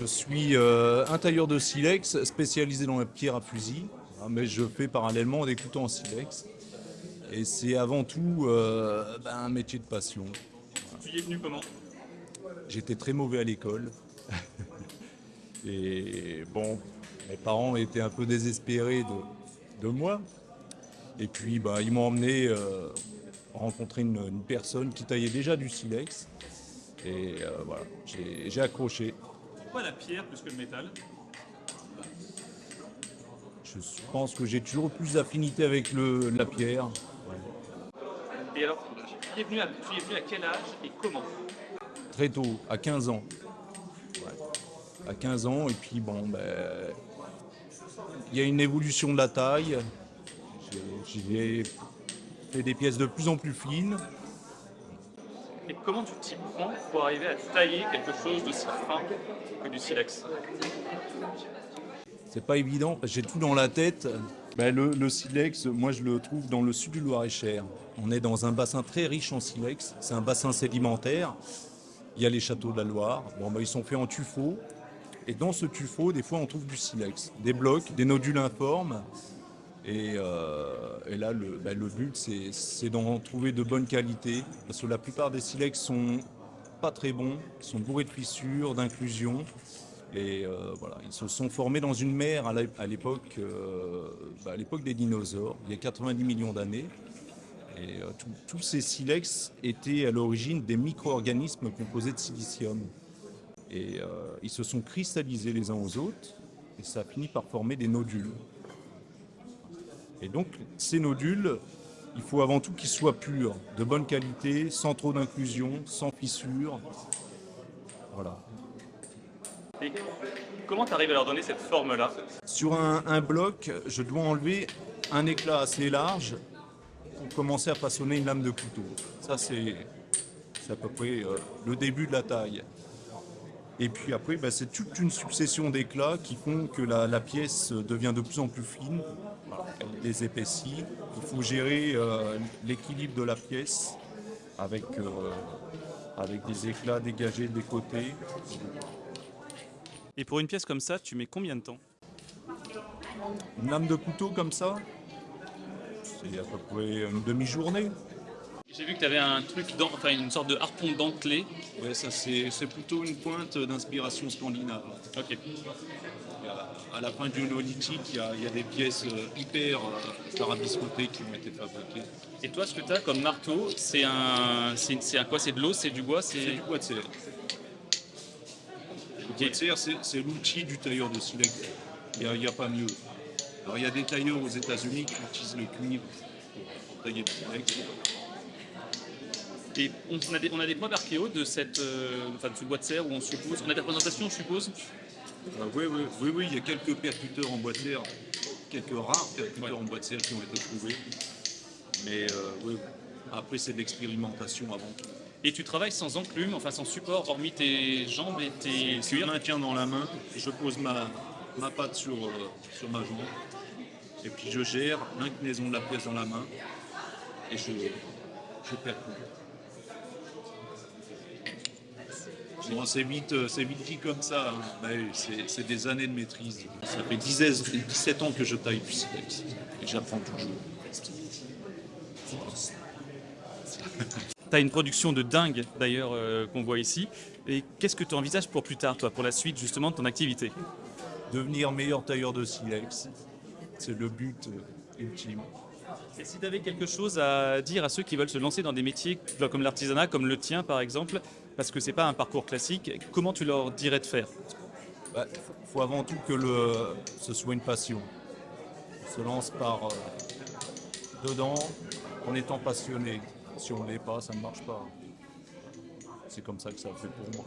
Je suis euh, un tailleur de silex spécialisé dans la pierre à fusil, hein, mais je fais parallèlement des couteaux en silex. Et c'est avant tout euh, ben, un métier de passion. Tu y es venu comment? J'étais très mauvais à l'école. Et bon, mes parents étaient un peu désespérés de, de moi. Et puis bah, ils m'ont emmené euh, rencontrer une, une personne qui taillait déjà du silex. Et euh, voilà, j'ai accroché. Pourquoi la pierre plus que le métal Je pense que j'ai toujours plus d'affinité avec le, la pierre. Et alors, tu es venu à, tu y es venu à quel âge et comment Très tôt, à 15 ans. Ouais. À 15 ans, et puis bon, ben, il y a une évolution de la taille. J'ai fait des pièces de plus en plus fines. Et comment tu t'y prends pour arriver à tailler quelque chose d'aussi fin que du silex C'est pas évident, parce que j'ai tout dans la tête. Ben, le, le silex, moi je le trouve dans le sud du Loir-et-Cher. On est dans un bassin très riche en silex. C'est un bassin sédimentaire. Il y a les châteaux de la Loire. Bon, ben, ils sont faits en tuffeau. Et dans ce tuffeau, des fois, on trouve du silex. Des blocs, des nodules informes. Et, euh, et là, le, le but, c'est- d'en trouver de bonne qualité. Parce que la plupart des silex sont pas très bons, sont bourrés de fissures, d'inclusions. Et euh, voilà, ils se sont formés dans une mer euh, bah, à l'époque des dinosaures, il y a 90 millions d'années. Et tous ces silex étaient à l'origine des micro-organismes composés de silicium. Et ils se sont cristallisés les uns aux autres, et ça a fini par former des nodules. Et donc, ces nodules, il faut avant tout qu'ils soient purs, de bonne qualité, sans trop d'inclusion, sans fissures. Voilà. Et comment tu arrives à leur donner cette forme-là? Sur un, un bloc, je dois enlever un éclat assez large pour commencer à façonner une lame de couteau. Ça, c'est à peu près euh, le début de la taille. Et puis après, bah, c'est toute une succession d'éclats qui font que la, la pièce devient de plus en plus fine, les épaissit. Il faut gérer euh, l'équilibre de la pièce avec, euh, avec des éclats dégagés des côtés. Et pour une pièce comme ça, tu mets combien de temps? Une lame de couteau comme ça, c'est à peu près une demi-journée. J'ai vu que tu avais un truc, dans, enfin une sorte de harpon dentelé. Ouais, ça c'est c'est plutôt une pointe d'inspiration scandinave. Ok. À la fin du néolithique, il y a, il y a des pièces euh, hyper euh, tarabiscotées qui ont été fabriquées. Et toi, ce que tu as comme marteau, c'est un, c'est un quoi? C'est de l'eau, c'est du bois, C'est du bois de serre. Le bois de serre, c'est l'outil du tailleur de silex. Il n'y a, pas mieux. Alors il y a des tailleurs aux États-Unis qui utilisent le cuivre pour, tailler le silex. Et on a des, on a des points d'archéo de cette, euh, enfin de ce bois de serre où on suppose, on a des représentations, on suppose? Ah oui, oui, oui, oui, il y a quelques percuteurs en serre, quelques rares percuteurs en bois de serre qui ont été trouvés. Mais euh, oui, après c'est de l'expérimentation avant tout. Et tu travailles sans enclume, enfin sans support, hormis tes jambes et tes Je maintiens dans la main, je pose ma, ma patte sur, euh, sur ma jambe, et puis je gère l'inclinaison de la pièce dans la main, et je, je percute. Bon, c'est vite, c'est vite dit comme ça, hein. c'est c'est des années de maîtrise. Ça fait 10 17 ans que je taille du silex, et j'apprends toujours. Tu as une production de dingue d'ailleurs euh, qu'on voit ici. Et qu'est-ce que tu envisages pour plus tard, toi, pour la suite justement de ton activité? Devenir meilleur tailleur de silex, c'est le but euh, ultime. Et si tu avais quelque chose à dire à ceux qui veulent se lancer dans des métiers comme l'artisanat, comme le tien par exemple, parce que c'est pas un parcours classique, comment tu leur dirais de faire? Il Bah, faut avant tout que ce soit une passion. On se lance par euh, dedans en étant passionné. Si on ne l'est pas, ça ne marche pas. C'est comme ça que ça fait pour moi.